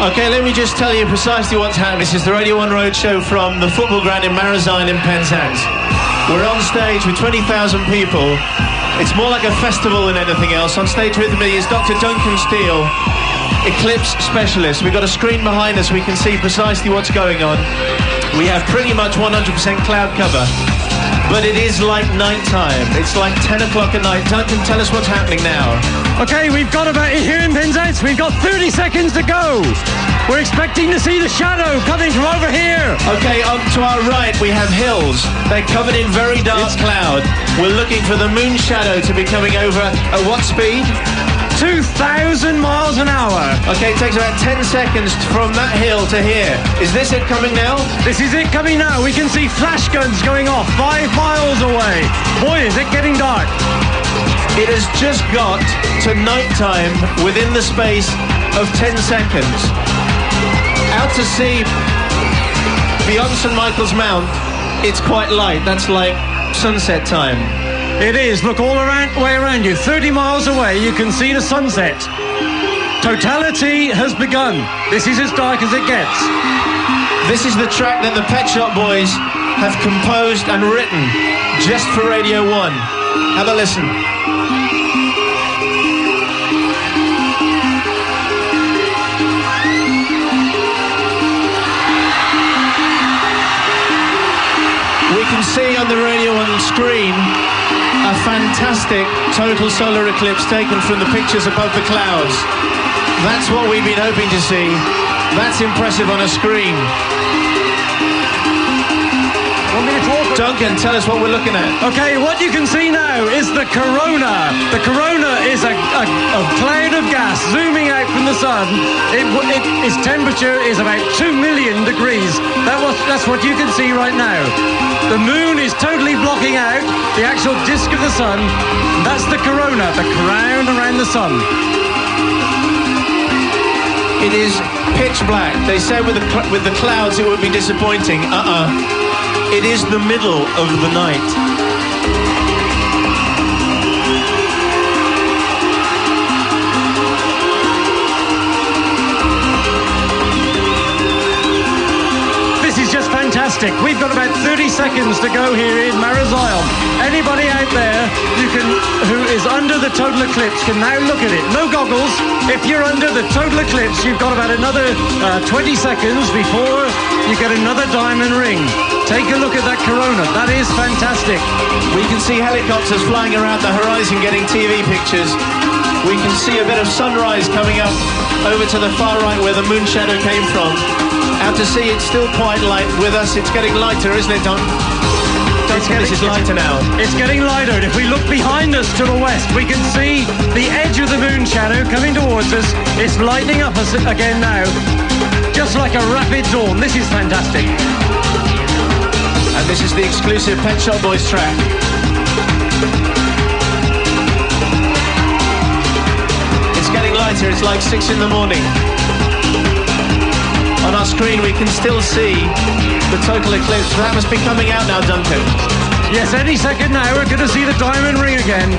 Okay, let me just tell you precisely what's happening. This is the Radio 1 Roadshow from the football ground in Marazion in Penzance. We're on stage with 20,000 people. It's more like a festival than anything else. On stage with me is Dr. Duncan Steel, Eclipse Specialist. We've got a screen behind us. We can see precisely what's going on. We have pretty much 100% cloud cover. But it is like night time. It's like 10 o'clock at night. Duncan, tell us what's happening now. Okay, we've got about here in Penzance. We've got 30 seconds to go. We're expecting to see the shadow coming from over here. Okay, on to our right we have hills. They're covered in very dark cloud. We're looking for the moon shadow to be coming over at what speed? 2,000 miles an hour. Okay, it takes about 10 seconds from that hill to here. Is this it coming now? This is it coming now. We can see flash guns going off five miles away. Boy, is it getting dark. It has just got to nighttime within the space of 10 seconds. Out to sea, beyond St. Michael's Mount, it's quite light. That's like sunset time. It is. Look all around, way around you. 30 miles away, you can see the sunset. Totality has begun. This is as dark as it gets. This is the track that the Pet Shop Boys have composed and written just for Radio 1. Have a listen. We can see on the Radio 1 screen a fantastic total solar eclipse taken from the pictures above the clouds. That's what we've been hoping to see. That's impressive on a screen. Want me to talk? Duncan, tell us what we're looking at. Okay, what you can see now is the corona. The corona is a, a, a cloud of gas zooming out from the sun. It, it, its temperature is about 2 million degrees. That was, that's what you can see right now. The moon is totally blocking out the actual disk of the sun. That's the corona, the crown around the sun. It is pitch black. They said with the cl- with the clouds it would be disappointing. Uh-uh. It is the middle of the night. This is just fantastic. We've got about 30 seconds to go here in Marazion. Anybody out there you can, who is under the total eclipse can now look at it. No goggles. If you're under the total eclipse, you've got about another uh, 20 seconds before you get another diamond ring. Take a look at that corona. That is fantastic. We can see helicopters flying around the horizon getting TV pictures. We can see a bit of sunrise coming up over to the far right where the moon shadow came from. Out to sea, it's still quite light with us. It's getting lighter, isn't it, Don? Is lighter now. It's getting lighter. And if we look behind us to the west, we can see the edge of the moon shadow coming towards us. It's lightening up us again now, just like a rapid dawn. This is fantastic. And this is the exclusive Pet Shop Boys track. It's getting lighter. It's like six in the morning. On our screen, we can still see the total eclipse. That must be coming out now, Duncan. Yes, any second now we're going to see the diamond ring again.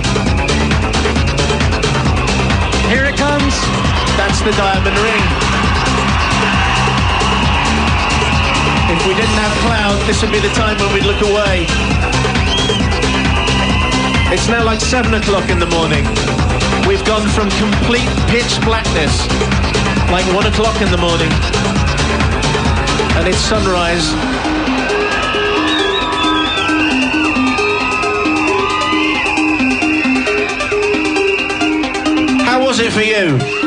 Here it comes. That's the diamond ring. If we didn't have cloud, this would be the time when we'd look away. It's now like 7 o'clock in the morning. We've gone from complete pitch blackness, like 1 o'clock in the morning, and it's sunrise. How was it for you?